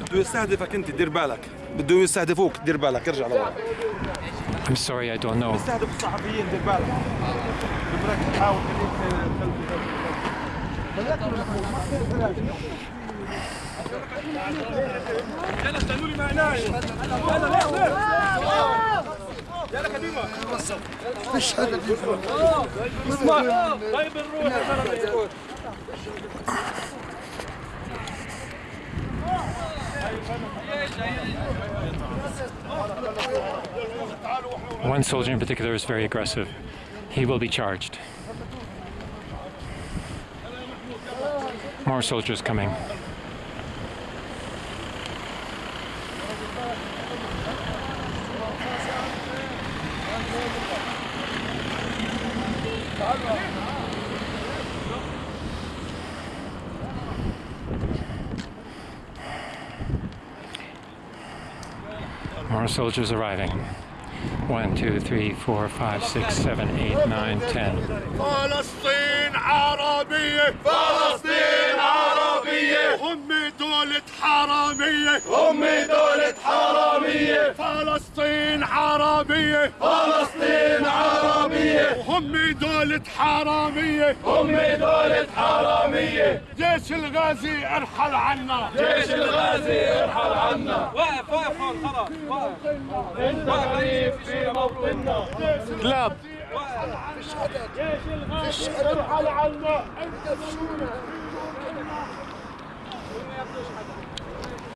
بده يستهدفك انت دير بالك. بده يستهدفوك دير بالك. ارجع لورا. I'm sorry, I don't know. يستهدف الصحفيين دير بالك. بدك تحاول يلا استنوا لي معناي يلا كديما مش هذا اللي اسمع. طيب الروح. يا زلمه One soldier in particular is very aggressive. He will be charged. More soldiers coming. More soldiers arriving. One, two, three, four, five, six, seven, eight, nine, ten. Palestine, Arabia! Palestine, Arabia! Hummi dolit haramiya! Hummi dolit haramiya! Palestine, Arabia! Palestine, Arabia! Hummi dolit haramiya! Hummi dolit! جيش الغازي ارحل عنا. جيش الغازي ارحل عنا. واقف واقف هون خلاص. واقف في موطننا. كلاب جيش الغازي ارحل عنا. انت